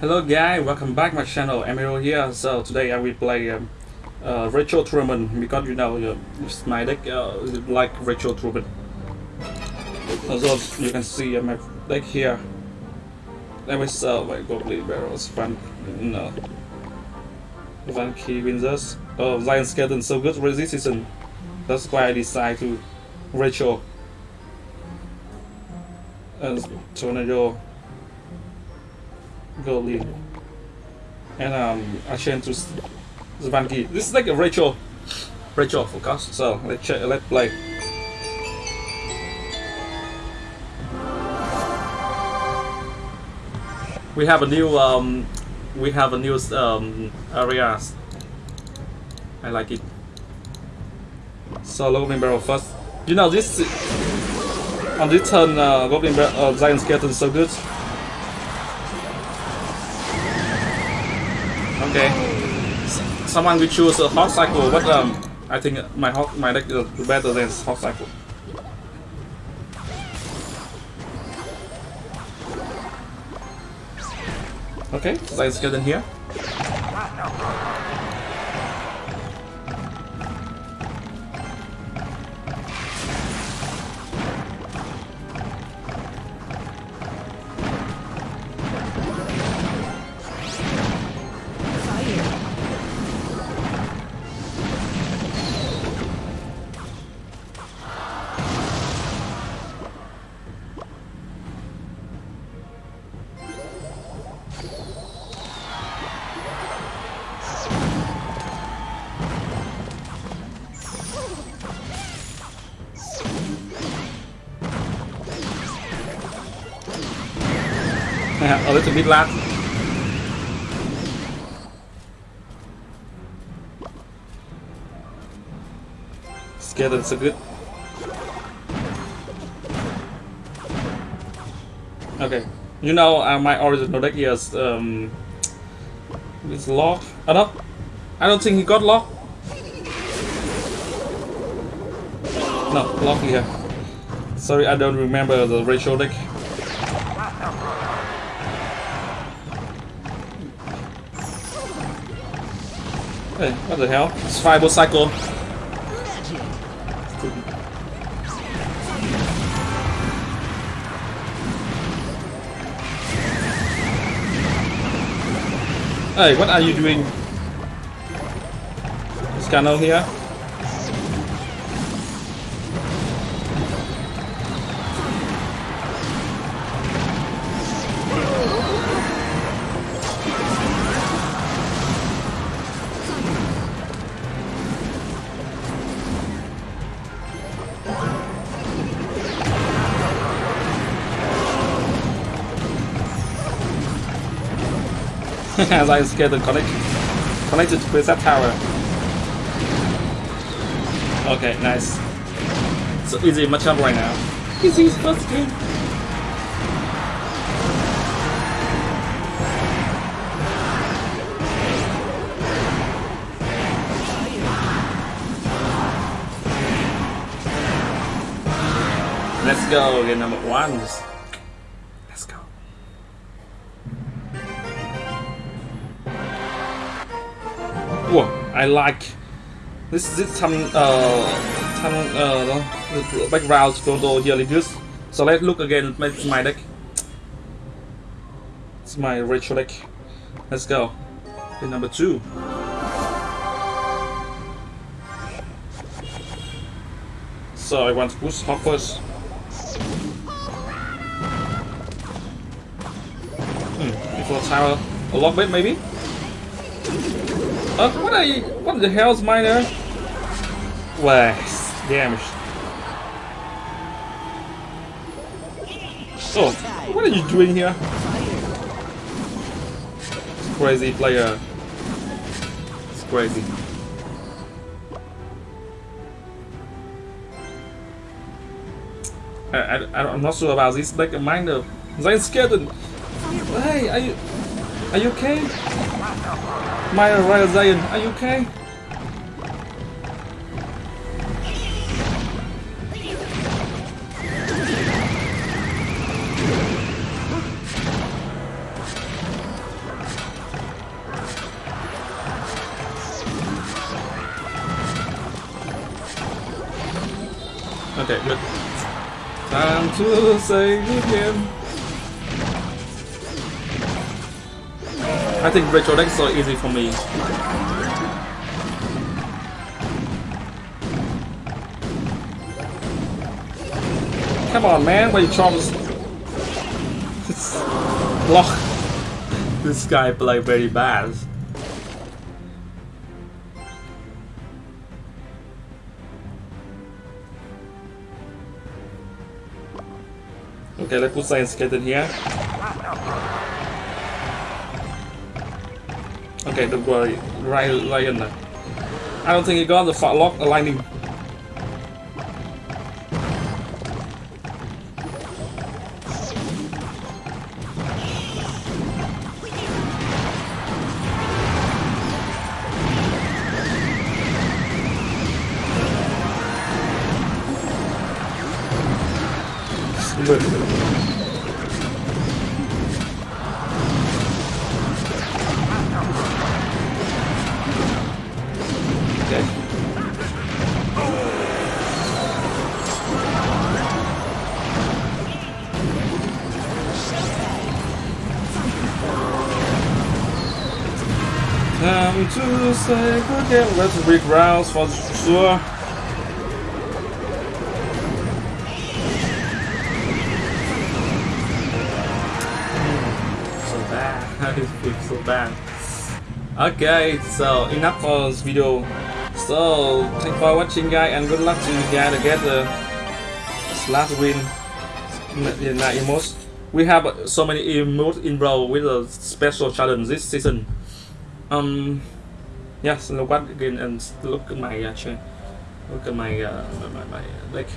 Hello guys, welcome back my channel, Emiro here. So today I will play um, uh, Rachel Truman because you know uh, my deck uh, like Rachel Truman. Also you can see my deck here. Let me sell my Goblin Barrels, Van, no. Van Windsors. Oh, Giant Skeleton, so good resistance. That's why I decided to Rachel. And Tornado. Goblin. And um, to Zvanki. This is like a Rachel. Rachel focus. So let's check, let's play. We have a new um, we have a new um, areas. I like it. So Goblin Barrel first. You know this on this turn uh, Goblin Barrel, uh, Skeleton so good. Okay. Someone will choose a Hog cycle, but um, I think my hot my deck is better than Hog cycle. Okay, let's get in here. A little bit good. Okay, you know uh, my original deck is um, is locked. Oh no, I don't think he got locked. No, locked here. Sorry, I don't remember the ratio deck. Hey, what the hell? It's Fireball Cycle. Hey, what are you doing? Scano here? as I scared the connect connected to that tower. Okay, nice. So easy matchup right now. Easy first game. Let's go, get number one. I like this this some uh some uh background photo really good. So let's look again at my deck. It's my retro deck. Let's go. In number two. So I want to push hop first. Hmm, before tower a lock bit maybe? Uh, what are you? What the hell's mine there? Wax damage. Oh, what are you doing here? It's crazy player. It's crazy. I, I, I'm not sure about this. Like a mind of Zion Skeleton. Hey, are you are you okay? My Royal Zion, are you okay? Okay, good. Time to say again. I think deck is so easy for me. Come on, man, why you charms? Block. This guy play very bad. Okay, let's put science in here. Okay, don't worry. Ryan, Ryan. I don't think he got the fat lock aligning. Time to say goodbye. Let's big rounds for sure. So bad. so bad. Okay, so enough for this video. So thanks for watching guys and good luck to you guys to get the last win in that emote. We have so many emotes in row with a special challenge this season. Um yes look at again and look at my uh, chain look at my uh my, my, my like